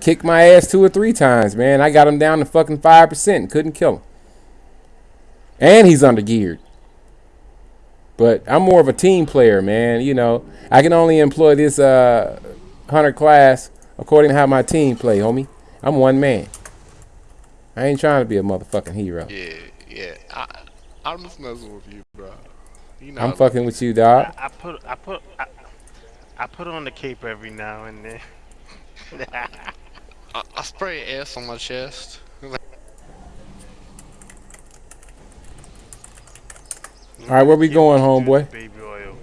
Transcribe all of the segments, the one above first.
kicked my ass two or three times, man. I got him down to fucking 5%. Couldn't kill him. And he's under geared. But I'm more of a team player, man. You know, I can only employ this uh, hunter class according to how my team play, homie. I'm one man. I ain't trying to be a motherfucking hero. Yeah, yeah. I, I'm just messing with you, bro. You know I'm fucking with you, dog. I, I put I put I, I put on the cape every now and then. I, I spray S on my chest. All right, where we going, homeboy? Baby oil.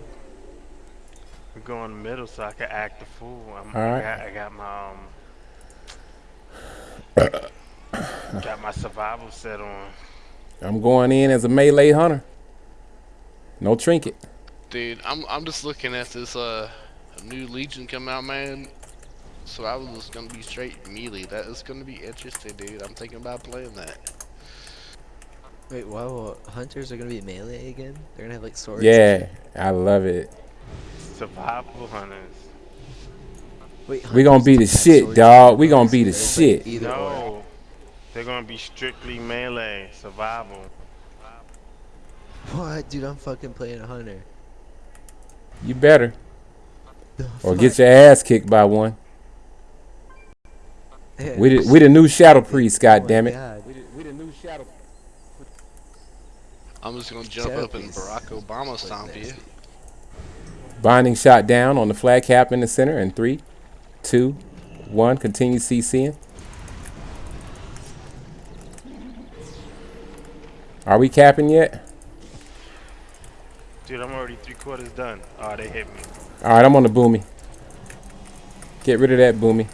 We're going middle so I can act the fool. I'm, All right. I got, I got my um, got my survival set on. I'm going in as a melee hunter. No trinket. Dude, I'm I'm just looking at this uh new Legion come out, man. So I was just gonna be straight melee. That is gonna be interesting, dude. I'm thinking about playing that. Wait, wow, hunters are gonna be melee again? They're gonna have like swords? Yeah, I love it. Survival hunters. Wait, We gonna be the shit, dog. and We gonna be the it's like shit. Or. No, they're gonna be strictly melee survival. What, dude? I'm fucking playing a hunter. You better. The Or fuck? get your ass kicked by one. Yeah, We the, we the new shadow priest, oh damn it. God. We the new shadow. I'm just gonna jump Shadow up and Barack Obama was stomp you. Binding shot down on the flag cap in the center. And three, two, one. Continue CCing. Are we capping yet? Dude, I'm already three quarters done. Oh, they hit me. All right, I'm on the boomy. Get rid of that boomy.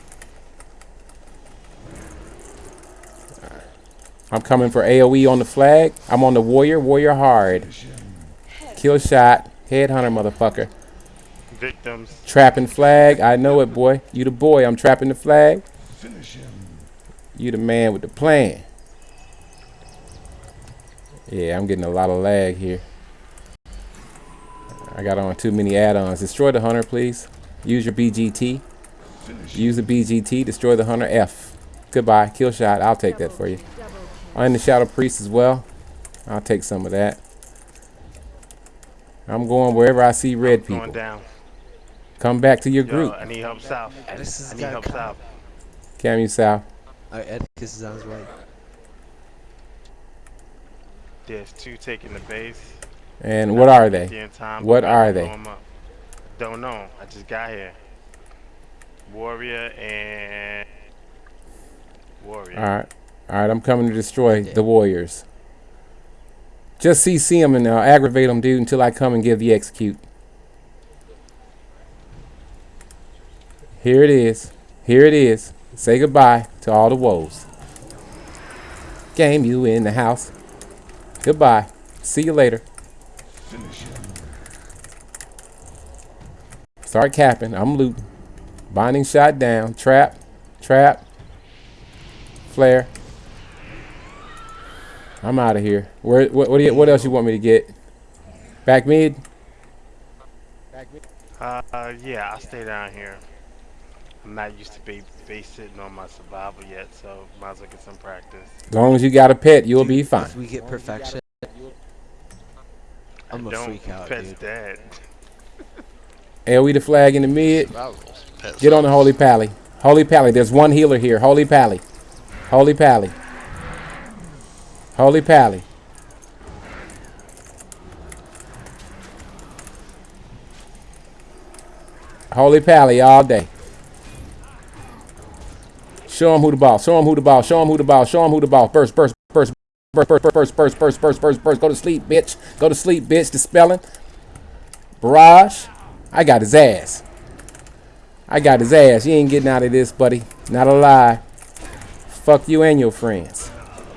I'm coming for AoE on the flag. I'm on the warrior. Warrior hard. Kill shot. Headhunter, motherfucker. Victims. Trapping flag. I know it, boy. You the boy. I'm trapping the flag. Finish him. You the man with the plan. Yeah, I'm getting a lot of lag here. I got on too many add-ons. Destroy the hunter, please. Use your BGT. Use the BGT. Destroy the hunter. F. Goodbye. Kill shot. I'll take that for you. I'm the shadow priest as well. I'll take some of that. I'm going wherever I see red Going people. down. Come back to your Yo, group. I need help south. This is I need gotta help come. south. Camu South. Alright, Edicus is on his way. There's two taking the base. And what are they? time, What are blow they? 'em up. Don't know. I just got here. Warrior and warrior. All right. All right, I'm coming to destroy Okay. the Warriors. Just CC them and uh, aggravate them, dude, until I come and give the execute. Here it is. Here it is. Say goodbye to all the woes. Game, you in the house. Goodbye. See you later. Start capping. I'm looting. Binding shot down. Trap. Trap. Flare. I'm out of here. Where? What? What, do you, what else you want me to get? Back mid. Back Uh, uh, yeah, I'll stay down here. I'm not used to be base sitting on my survival yet, so might as well get some practice. As long as you got a pet, you'll be fine. If we get perfection, I'm I gonna don't freak out, pet's dude. dead. AoE the flag in the mid. Survival's pet Get on the. Holy Pally. Holy Pally. There's one healer here. Holy Pally. Holy Pally. Holy Pally. Holy Pally all day. Show him who the ball. Show him who the ball. Show him who the ball. Show him who the ball. Burst, burst, burst, burst, burst, burst, burst, burst, burst, burst, burst. Go to sleep, bitch. Go to sleep, bitch. Dispelling. Barrage. I got his ass. I got his ass. You ain't getting out of this, buddy. Not a lie. Fuck you and your friends.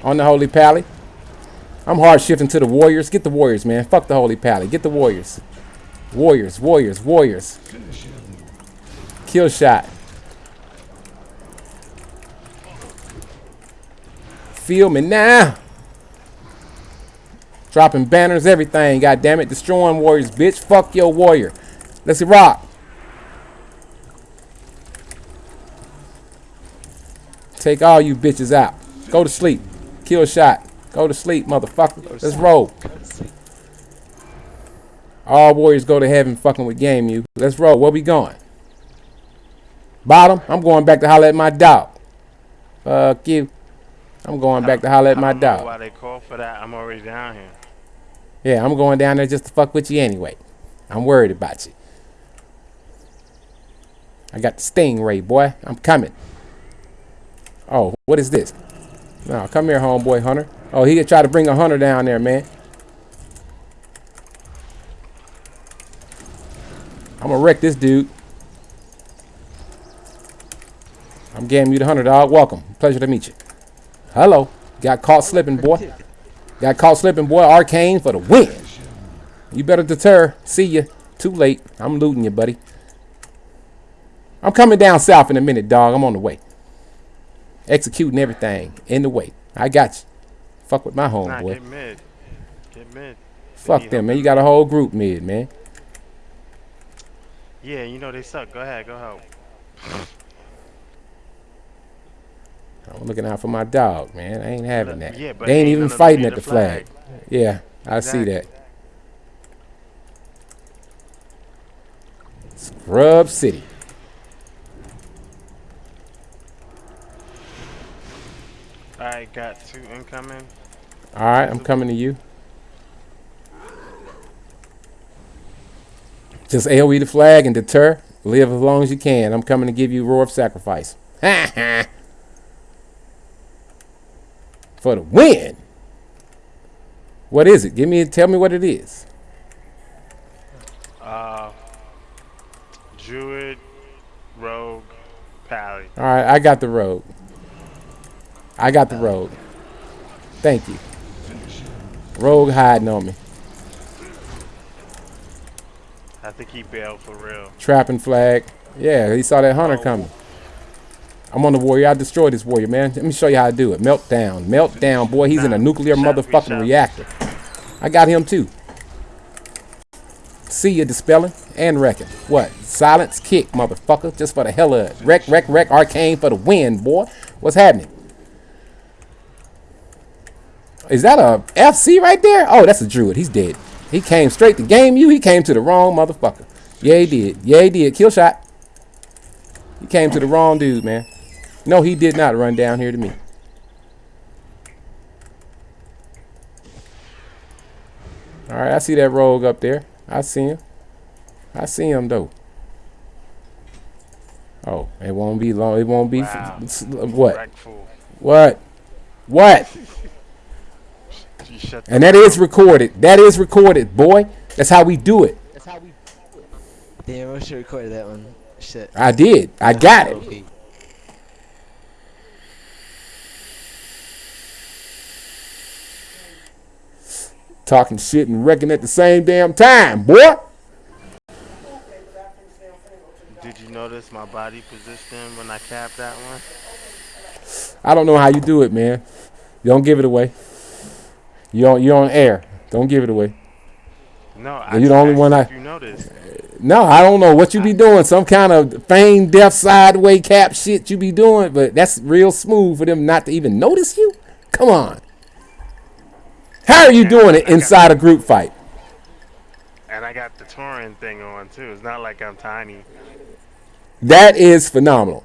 On the Holy Pally. I'm hard shifting to the Warriors. Get the Warriors, man. Fuck the Holy Pally. Get the Warriors. Warriors, Warriors, Warriors. Kill shot. Feel me now. Dropping banners, everything. God damn it. Destroying Warriors, bitch. Fuck your Warrior. Let's rock. Take all you bitches out. Go to sleep. Kill shot. Go to sleep, motherfucker. Let's roll. All warriors go to heaven fucking with game you. Let's roll. Where we going? Bottom. I'm going back to holler at my dog. Fuck you. I'm going back to holler at my dog. why they call for that. I'm already down here. Yeah, I'm going down there just to fuck with you anyway. I'm worried about you. I got the stingray, boy. I'm coming. Oh, what is this? No, come here, homeboy hunter. Oh, he could try to bring a hunter down there, man. I'm gonna wreck this dude. I'm getting you the hunter, dog. Welcome. Pleasure to meet you. Hello. Got caught slipping, boy. Got caught slipping, boy. Arcane for the win. You better deter. See ya. Too late. I'm looting you, buddy. I'm coming down south in a minute, dog. I'm on the way. Executing everything in the way. I got you. Fuck with my Nah, homeboy. get mid. Get mid. Fuck them, man. You got a whole group mid, man. Yeah, you know they suck. Go ahead, go help. I'm looking out for my dog, man. I ain't having that. Yeah, but they ain't even none of them fighting at the the flag. flag. Yeah, I see that. Scrub City. Alright, got two incoming. All right, I'm coming to you. Just AoE the flag and deter. Live as long as you can. I'm coming to give you roar of sacrifice. For the win. What is it? Give me. Tell me what it is. Uh, Druid, Rogue, Pally. All right, I got the road. I got the rogue. Thank you. Rogue hiding on me. I think he bailed for real. Trapping flag. Yeah, he saw that hunter oh. coming. I'm on the warrior. I destroyed this warrior, man. Let me show you how to do it. Meltdown. Meltdown, boy. He's in a nuclear shot, motherfucking shot. reactor. I got him too. See you dispelling and wrecking. What? Silence kick, motherfucker. Just for the hell of it. Wreck, wreck, wreck. Arcane for the win, boy. What's happening? Is that a FC right there? Oh, that's a druid. He's dead. He came straight to game you. He came to the wrong motherfucker. Yeah, he did. Yeah, he did. Kill shot. He came to the wrong dude, man. No, he did not run down here to me. All right, I see that rogue up there. I see him. I see him though. Oh, it won't be long. It won't be Wow. what? What? What? You shut And that is recorded. That is recorded, boy. That's how we do it. Damn, I should record that one. Shit. I did. I got it. Okay. Talking shit and wrecking at the same damn time, boy. Did you notice my body position when I capped that one? I don't know how you do it, man. You don't give it away. You on you on air. Don't give it away. No, I you just the only one I- You noticed? No, I don't know what you be doing. Some kind of feigned death sideway cap shit you be doing, but that's real smooth for them not to even notice you. Come on. How are you doing it inside a group fight? And I got the Tauren thing on too. It's not like I'm tiny. That is phenomenal.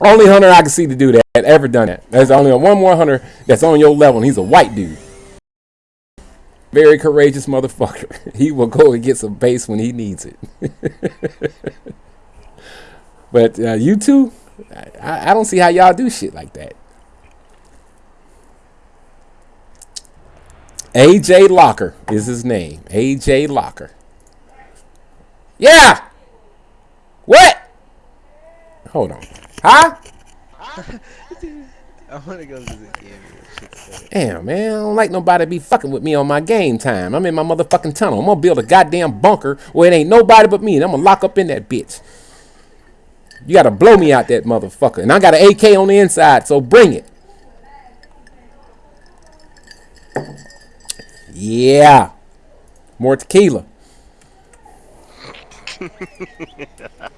Only hunter I can see to do that ever done that. There's only a one more hunter that's on your level, and he's a white dude. Very courageous motherfucker. He will go and get some base when he needs it. but uh, you two, I, I don't see how y'all do shit like that. AJ Locker is his name. AJ Locker. Yeah. What? Hold on. Huh? I want to go to the game. Damn, man. I don't like nobody be fucking with me on my game time. I'm in my motherfucking tunnel. I'm gonna build a goddamn bunker where it ain't nobody but me, and I'm gonna lock up in that bitch. You gotta blow me out that motherfucker. And I got an AK on the inside, so bring it. Yeah. More tequila.